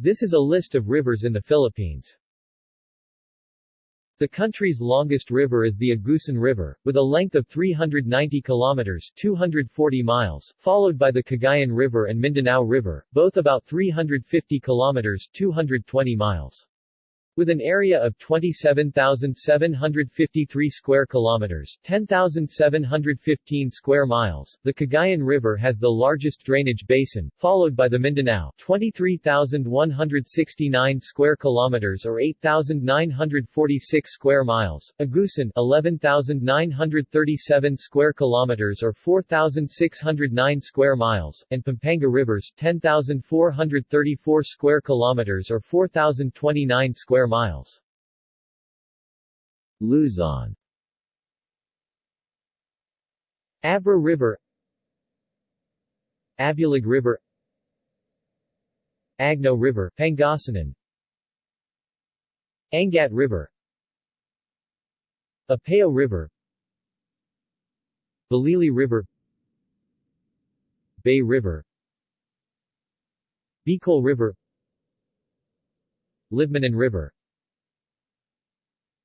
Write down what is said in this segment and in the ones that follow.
This is a list of rivers in the Philippines. The country's longest river is the Agusan River, with a length of 390 kilometers 240 miles, followed by the Cagayan River and Mindanao River, both about 350 kilometers 220 miles. With an area of 27,753 square kilometers 10,715 square miles, the Cagayan River has the largest drainage basin, followed by the Mindanao 23,169 square kilometers or 8,946 square miles, Agusan 11,937 square kilometers or 4,609 square miles, and Pampanga Rivers 10,434 square kilometers or 4,029 square miles. Luzon. Abra River. Abulug River. Agno River Pangasinan. Angat River. Apayao River. Balili River. Bay River. Bicol River. Libmanan River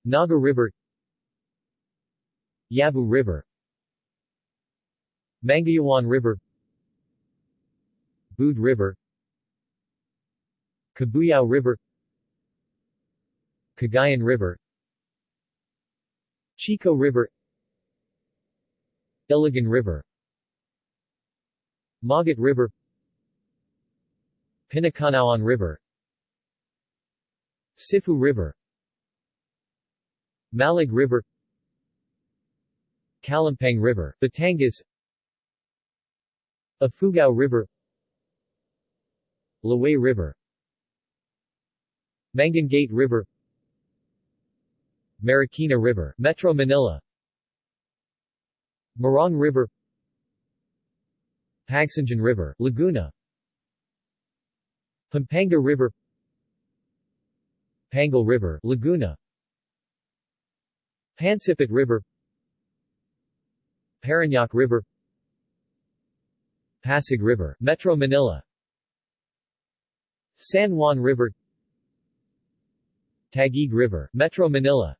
Naga River Yabu River Mangayawan River Bood River Cabuyao River Cagayan River Chico River Iligan River Magat River Pinacanauan River Siffu River Malig River Calumpang River, Batangas Afugao River Laway River Mangangate River Marikina River, Metro Manila Morong River Pagsanjan River, Laguna Pampanga River Pangil River, Laguna Pansipit River Parañaque River Pasig River, Metro Manila San Juan River Taguig River, Metro Manila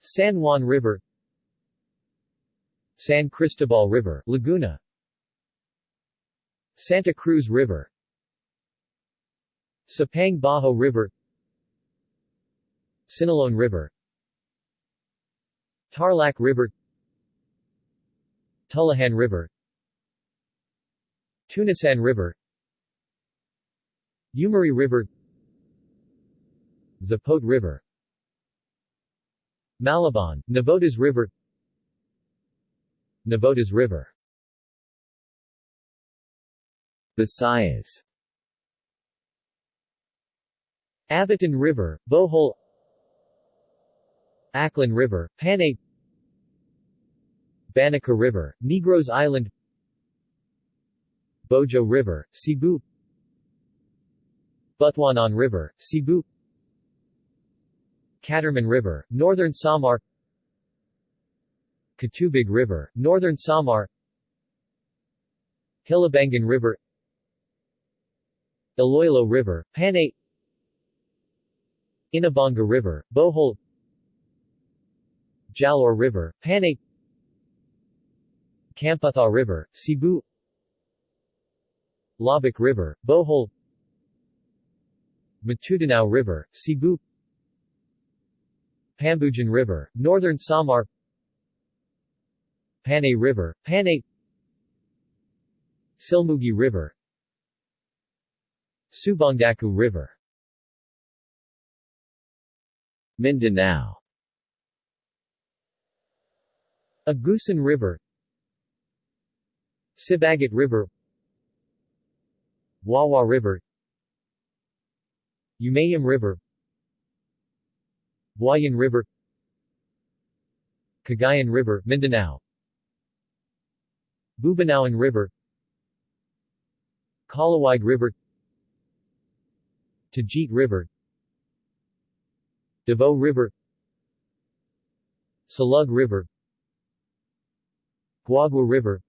San Juan River San Cristobal River, Laguna Santa Cruz River Sapang Baho River Siniloan River Tarlac River Tullahan River Tunasan River Umiray River Zapote River Malabon, Navotas River Navotas River. Visayas. Abatan River, Bohol Aklan River, Panay Banica River, Negros Island Bojo River, Cebu Butuanon River, Cebu Catarman River, Northern Samar Catubig River, Northern Samar Hilabangan River Iloilo River, Panay Inabanga River, Bohol Jalaur River, Panay Kampatha River, Cebu. Labic River, Bohol. Matudanao River, Cebu. Pambujan River, Northern Samar. Panay River, Panay. Silmugi River. Subangdaku River. Mindanao. Agusan River Sibagat River Wawa River Umayam River Buayan River Cagayan River, Mindanao Bubanawan River Kalawag River Tajit River Davao River Salug River Guagua River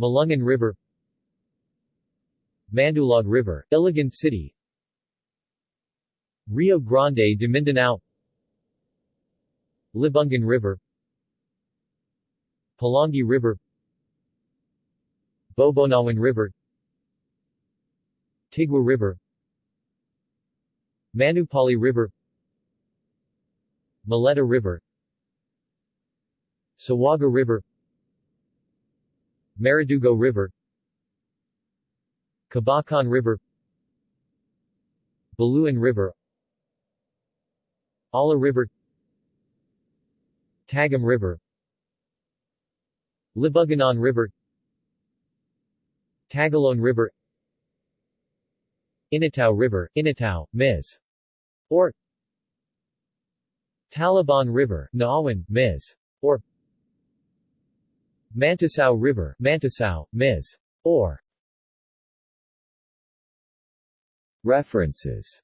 Malungan River Mandulog River, Iligan City Rio Grande de Mindanao Libungan River Pulangi River Bobonawan River Tigwa River Manupali River Muleta River Sawaga River Maridugo River Kabakan River Baluan River Allah River Tagum River Libuganon River Tagoloan River Initao River, Initao, Ms. or Taliban River, Naawan, Ms. or Manticao River, Manticao, Ms. or References